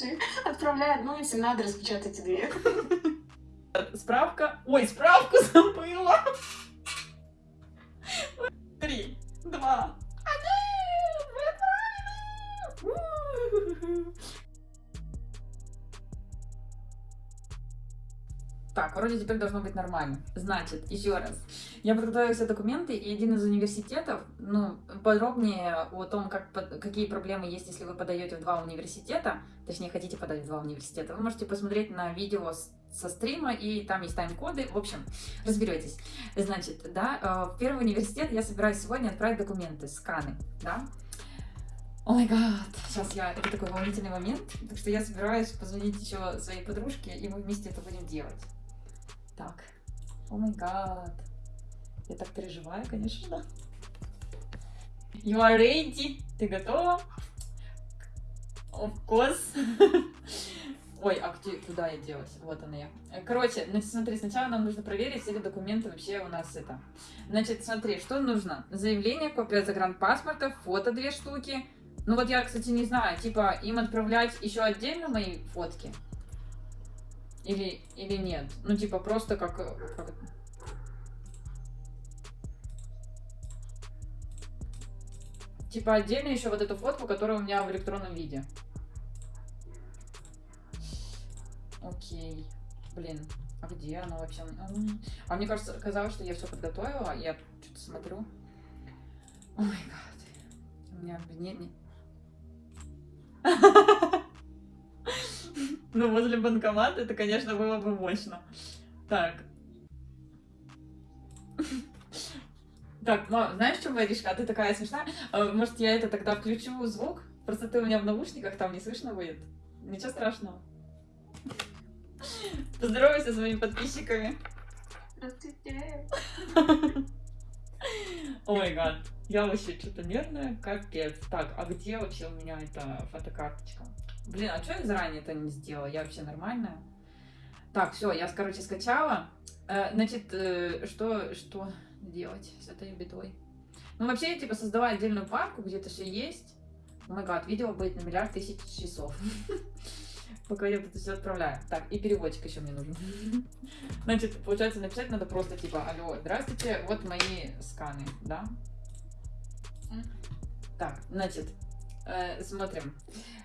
случае. Отправляй одну, если надо, распечатайте две. Справка. Ой, справку забыла. Три, два, один. Вы. Так, вроде теперь должно быть нормально. Значит, еще раз. Я подготовила все документы, и один из университетов, ну, подробнее о том, как, какие проблемы есть, если вы подаете в два университета, точнее, хотите подать в два университета, вы можете посмотреть на видео со стрима, и там есть тайм-коды. В общем, разберетесь. Значит, да, э, в первый университет я собираюсь сегодня отправить документы, сканы, да. О май гад, сейчас я, это такой волнительный момент, так что я собираюсь позвонить еще своей подружке, и мы вместе это будем делать. Так, о май гад, я так переживаю, конечно. You are ready? Ты готова? Of course. Ой, а где, куда я делась? Вот она я. Короче, значит, смотри, сначала нам нужно проверить, все ли документы вообще у нас это. Значит, смотри, что нужно? Заявление, копия загранпаспорта, фото две штуки. Ну вот я, кстати, не знаю, типа им отправлять еще отдельно мои фотки? Или, или нет? Ну, типа, просто как... как Типа отдельно еще вот эту фотку, которая у меня в электронном виде. Окей. Блин, а где она вообще? А мне кажется, казалось, что я все подготовила. Я что-то смотрю. Ой, гад. У меня не... не- Ну, возле банкомата это, конечно, было бы мощно. Так. Так, мам, знаешь, что, Маришка, а ты такая смешная. А, Может, я это тогда включу звук? Просто ты у меня в наушниках, там не слышно будет. Ничего страшного. Поздоровайся с моими подписчиками. Здравствуйте. Ой, гад. Я вообще что-то нервная, капец. Так, а где вообще у меня эта фотокарточка? Блин, а что я заранее это не сделала? Я вообще нормальная? Так, все, я, короче, скачала. Э, значит, э, что, что делать с этой бедой? Ну, вообще, я, типа, создала отдельную папку, где это все есть. О май гад, видео будет на миллиард тысяч часов. Пока я это все отправляю. Так, и переводчик еще мне нужен. Значит, получается, написать надо просто типа, алло, здравствуйте, вот мои сканы, да? Так, значит, э, смотрим.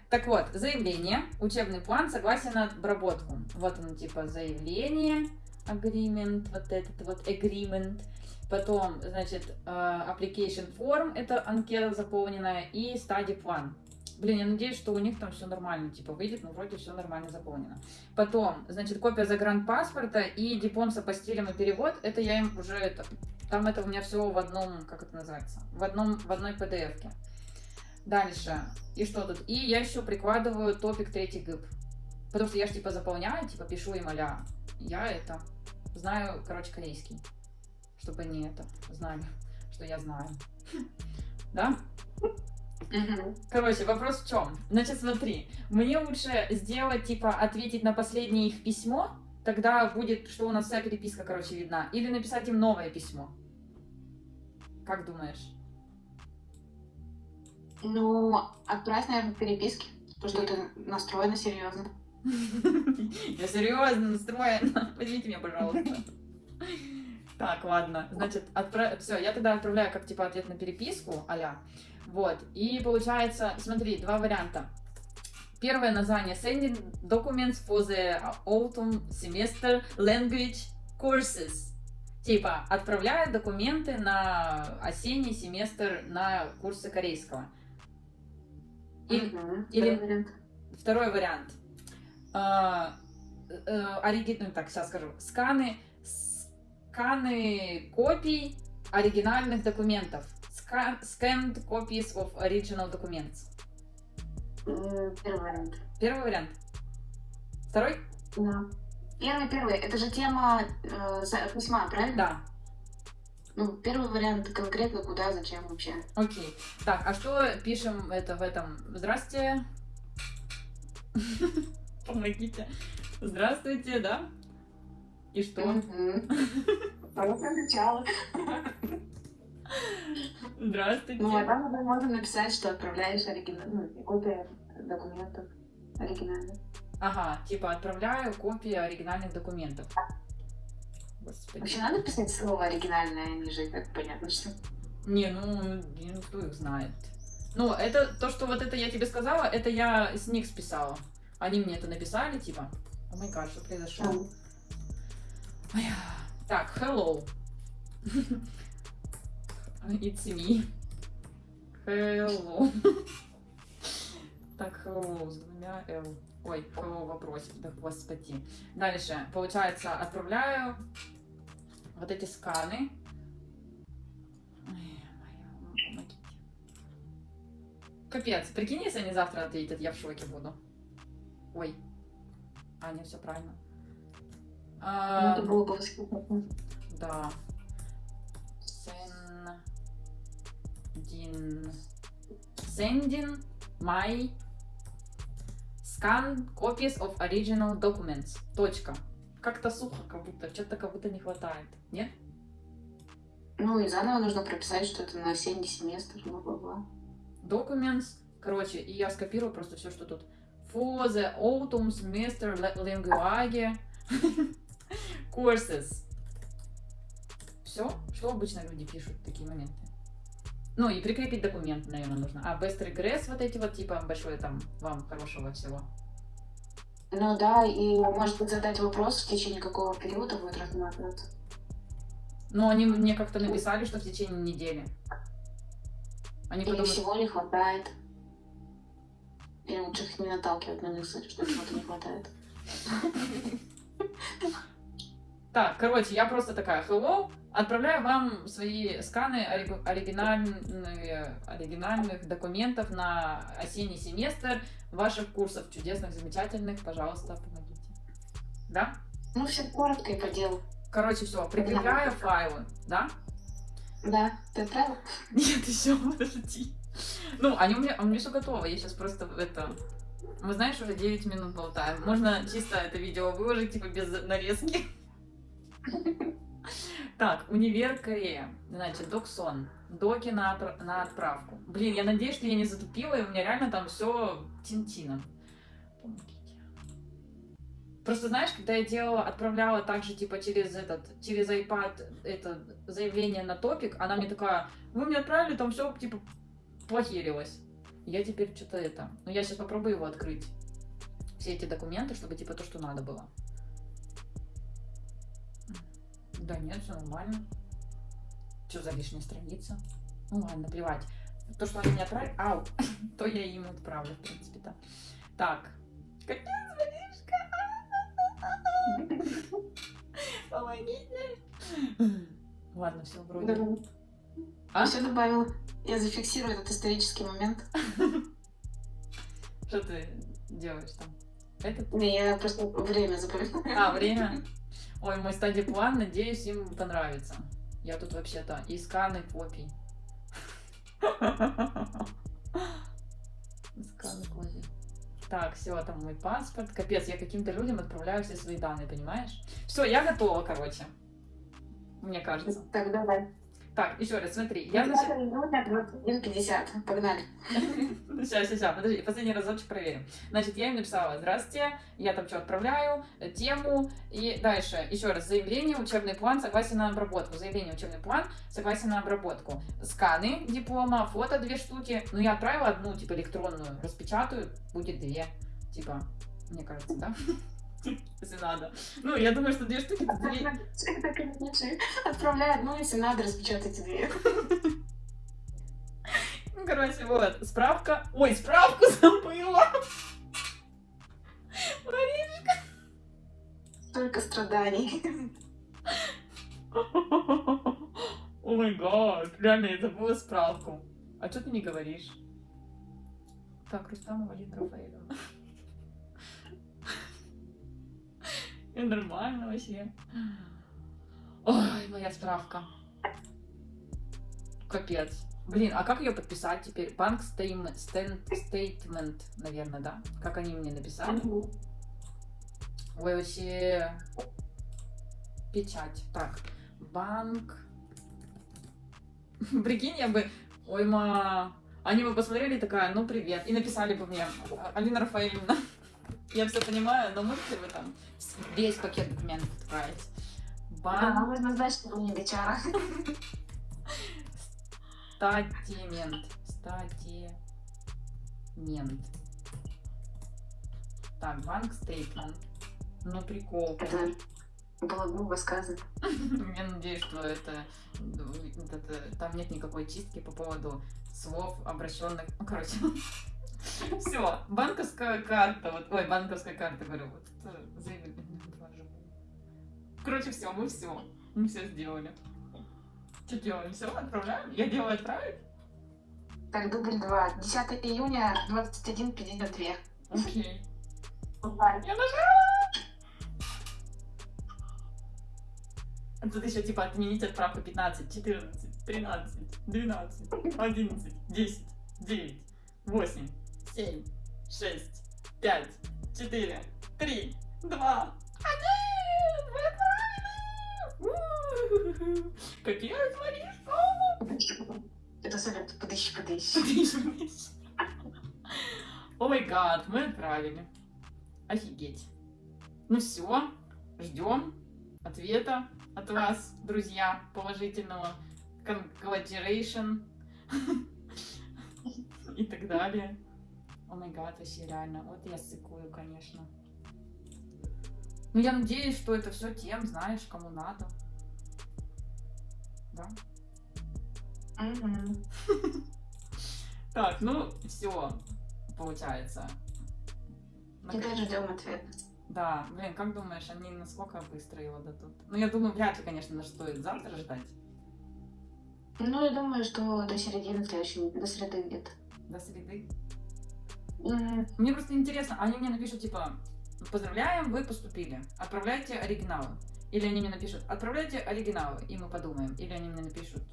Так вот, заявление, учебный план, согласие на обработку. Вот он, типа, заявление, agreement, вот этот вот agreement. Потом, значит, э, application form, это анкета заполненная, и study план. Блин, я надеюсь, что у них там все нормально, типа, выйдет, но вроде все нормально заполнено. Потом, значит, копия загранпаспорта и диплом с апостилем и перевод, это я им уже это... Там это у меня все в одном, как это называется, в одном, в одной PDF-ке. Дальше. И что тут? И я еще прикладываю топик третий ГИП. Потому что я же типа заполняю, типа пишу им аля. Я это знаю, короче, корейский. Чтобы они это знали, что я знаю. Да? Короче, вопрос в чем? Значит, смотри, мне лучше сделать, типа, ответить на последнее их письмо, тогда будет, что у нас вся переписка, короче, видна, или написать им новое письмо. Как думаешь? Ну, отправь, наверное, переписки, потому что это настроено серьезно. Я серьезно настроена. Возьмите меня, пожалуйста. Так, ладно. Значит, все, я тогда отправляю как типа ответ на переписку, аля. Вот. И получается, смотри, два варианта. Первое название Sending Documents for the Autumn Semester Language Courses. Типа, отправляю документы на осенний семестр на курсы корейского. Или, Мгм. или- Второй вариант. Второй вариант. А, э, ориги- ну, так, сейчас скажу. Сканы, сканы копий оригинальных документов. Scan- Scanned copies of original documents. Первый вариант. Первый вариант. Второй? Да. Первый, первый. Это же тема э, письма, правильно? Да. Ну, первый вариант конкретно куда, зачем вообще. Окей. Так, а что пишем это в этом? Здравствуйте. Помогите. Здравствуйте, да? И что? А вот начало. Здравствуйте. Ну, а там уже можно написать, что отправляешь оригинал, ну, копия документов. оригинальный. Ага, типа отправляю копии оригинальных документов. Господи. Вообще надо писать слово оригинальное ниже, и так понятно, что... Не, ну, ну, кто их знает. Ну, это то, что вот это я тебе сказала, это я с них списала. Они мне это написали, типа. О май гад, что произошло? Так, hello. It's me. Hello. Так, hello с двумя L. Ой, hello вопросик, да господи. Дальше, получается, отправляю вот эти сканы. Капец, прикинь, если они завтра ответят, я в шоке буду. Ой. А, не, все правильно. Ну, А, это было бы восхитительно. да. Sendin. Sending my scan copies of original documents. Точка. Как-то сухо, как будто, что-то как будто не хватает. Нет? Ну и заново нужно прописать, что это на осенний семестр, бла-бла-бла. Documents. Короче, и я скопирую просто все, что тут. For the autumn semester language courses. Все, что обычно люди пишут в такие моменты. Ну и прикрепить документ, наверное, нужно. А best regress вот эти вот, типа, большое там вам хорошего всего. Ну да, и может быть задать вопрос, в течение какого периода будет рассматриваться. Но они мне как-то написали, что в течение недели. Они Или потом... всего не хватает. Или лучше их не наталкивать на мысль, что чего-то не хватает. Так, короче, я просто такая, hello, отправляю вам свои сканы ори- оригинальные, оригинальных документов на осенний семестр ваших курсов чудесных, замечательных, пожалуйста, помогите. Да? Ну, все коротко и по делу. Короче, все, прикрепляю файлы, да? Да, ты отправил? Нет, еще, подожди. Ну, они у меня, у меня все готово, я сейчас просто это... Мы, знаешь, уже 9 минут болтаем. Можно чисто это видео выложить, типа, без нарезки. Так, универ Корея. Значит, доксон. Доки на, отпра- на отправку. Блин, я надеюсь, что я не затупила, и у меня реально там все тинтином. Просто знаешь, когда я делала, отправляла также типа через этот, через iPad это заявление на топик, она мне такая, вы мне отправили, там все типа плохерилось. Я теперь что-то это. Ну, я сейчас попробую его открыть. Все эти документы, чтобы типа то, что надо было. Да нет, все нормально. Что за лишняя страница? Ну ладно, плевать. То, что они мне отправили, ау, то я им отправлю, в принципе-то. Так. Капец, Маришка. Помогите. Ладно, все, вроде. Да. А? Все добавила. Я зафиксирую этот исторический момент. Что ты делаешь там? Этот? Не, я просто время запоминаю. А, время? Ой, мой стадий план, надеюсь, им понравится. Я тут вообще-то и сканы копий. Сканы копий. Так, все, там мой паспорт. Капец, я каким-то людям отправляю все свои данные, понимаешь? Все, я готова, короче. Мне кажется. Так, давай. Так, еще раз, смотри. Я нач- 20 минут, 21.50. Погнали. Сейчас, сейчас, подожди, последний разочек проверим. Значит, я им написала, здравствуйте, я там что отправляю, э, тему, и дальше, еще раз, заявление, учебный план, согласие на обработку, заявление, учебный план, согласие на обработку, сканы диплома, фото две штуки, ну, я отправила одну, типа, электронную, распечатаю, будет две, типа, мне кажется, да? Если надо. Ну, я думаю, что две штуки, Так и лучше. Отправляй одну, если надо, распечатайте две. Ну, короче, вот, справка. Ой, справку забыла. Столько страданий. О май гад, реально, я забыла справку. А что ты не говоришь? Так, Рустамова Лина И нормально вообще. Ой, моя справка. Капец. Блин, а как ее подписать теперь? Банк стейм- стен- стейтмент, наверное, да? Как они мне написали? Ой, вообще... Печать. Так, банк... Прикинь, я бы... Ой, ма... Они бы посмотрели такая, ну привет, и написали бы мне, «А- Алина Рафаэльевна, Я все понимаю, но можете вы там весь пакет документов отправить? Да, Бан... нужно знать, что вы не бичара. Статимент. Статимент. Так, банк стейтмент. Ну, прикол. Это было грубо сказано. Я надеюсь, что это, это- там нет никакой чистки по поводу слов, обращенных. Ну, короче. Все, банковская карта. Вот, ой, банковская карта, говорю. Вот это заявили. Короче, все, мы все. Мы все сделали. Что делаем? Все, отправляем? Я делаю отправить? Так, дубль 2. 10 июня, 21.52. Окей. Бывает. Я нажала! А Тут еще типа отменить отправку 15, 14, 13, 12, 11, 10, 9, 8, 7, 6, 5, 4, 3, 2, 1! Вы отправили! Капец, Маришка! Это совет, подыщи, подыщи. О май гад, мы отправили. Офигеть. Ну все, ждем ответа от вас, друзья, положительного. Congratulation. И так далее. О май гад, вообще реально. Вот я сыкую, конечно. Ну, я надеюсь, что это все тем, знаешь, кому надо. Да? Так, ну, все, получается. Теперь ждем ответ. Да, блин, как думаешь, они насколько быстро его дадут? Ну, я думаю, вряд ли, конечно, стоит завтра ждать. Ну, я думаю, что до середины следующей, до среды где-то. До среды. Мне просто интересно, они мне напишут, типа, поздравляем, вы поступили, отправляйте оригиналы. Или они мне напишут, отправляйте оригиналы, и мы подумаем. Или они мне напишут,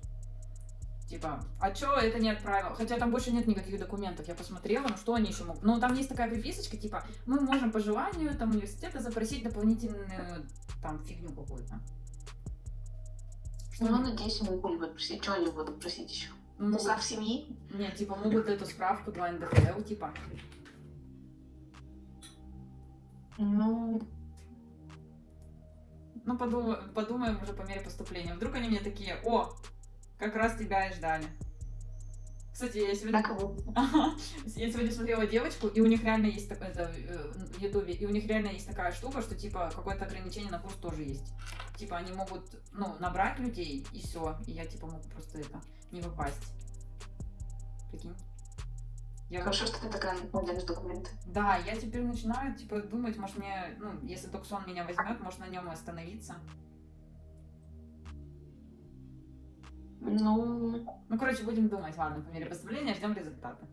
типа, а чё это не отправил? Хотя там больше нет никаких документов, я посмотрела, ну что они еще могут? Ну, там есть такая приписочка, типа, мы можем по желанию там университета запросить дополнительную там фигню какую-то. Что Ну, надеюсь, они будут просить. Что они будут просить еще? Ну, Устав семьи? Не, типа, могут эту справку 2 НДФЛ, типа. Ну, Ну, подумаем, подумаем уже по мере поступления. Вдруг они мне такие, о, как раз тебя и ждали. Кстати, я сегодня... на кого? Я сегодня смотрела девочку, и у них реально есть так- это, э, в Ютубе, и у них реально есть такая штука, что типа какое-то ограничение на курс тоже есть. Типа они могут, ну, набрать людей, и все. И я типа могу просто это не попасть. Прикинь. Я Хорошо, что ты такая находишь документы. Да, я теперь начинаю, типа, думать, может мне, ну, если Доксон меня возьмет, может на нем остановиться. Ну, Ну, короче, будем думать, ладно, по мере поступления ждем результаты.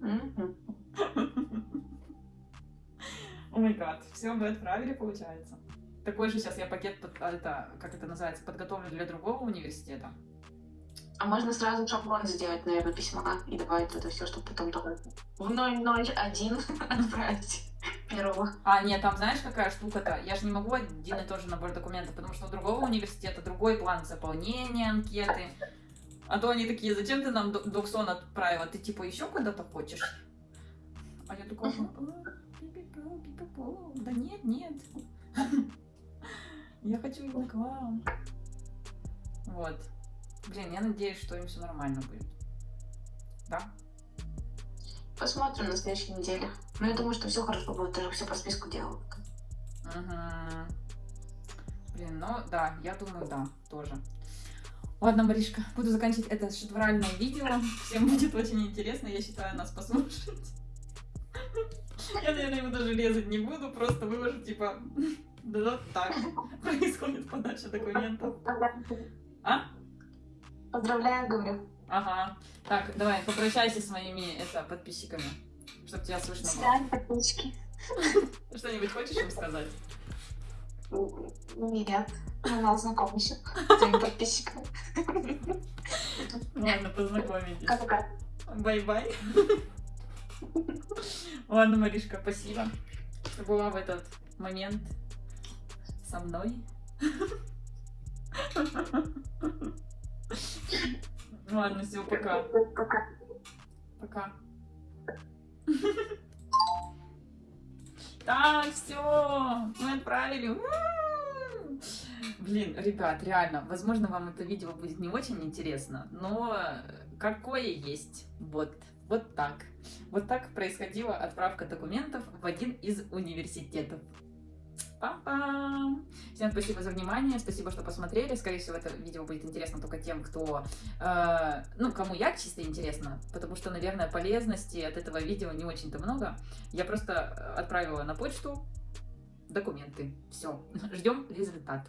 мгм. О май гад, все, мы отправили, получается. Такой же сейчас я пакет, под- а, это, как это называется, подготовлю для другого университета. А можно сразу шаблон сделать, наверное, письма и добавить это все, чтобы потом только в 001 отправить первого. А, нет, там знаешь, какая штука-то? Я же не могу один и тот же набор документов, потому что у другого университета другой план заполнения анкеты. А то они такие, зачем ты нам док- Доксон отправила? Ты типа еще куда-то хочешь? А я такая, Мгм. «А, пи-пи-пу, пи-пи-пу». да нет, нет. Я хочу его к вам. Вот. Блин, я надеюсь, что им все нормально будет. Да? Посмотрим на следующей неделе. Но я думаю, что все хорошо будет, ты же все по списку делал. Мгм. Блин, ну да, я думаю, да, тоже. Ладно, Маришка, буду заканчивать это шедевральное видео. Всем будет очень интересно, я считаю, нас послушать. Я, наверное, его даже резать не буду, просто выложу, типа, да вот так происходит подача документов. А? Поздравляю, говорю. Ага. Так, давай, попрощайся с моими это, подписчиками, чтобы тебя слышно было. Свидания, подписчики. Что-нибудь хочешь им сказать? Нет, мы нас знакомы еще. С твоими подписчиками. Ладно, познакомитесь. Пока-пока. Bye-bye. Ладно, Маришка, спасибо, что была в этот момент со мной. Ладно, все, пока. Пока. Пока. Так, все, мы отправили. Блин, ребят, реально, возможно, вам это видео будет не очень интересно, но какое есть. Вот, вот так. Вот так происходила отправка документов в один из университетов. Пам-пам! Всем спасибо за внимание, спасибо, что посмотрели. Скорее всего, это видео будет интересно только тем, кто, э, ну, кому я чисто интересно, потому что, наверное, полезности от этого видео не очень-то много. Я просто отправила на почту документы. Все, ждем результат.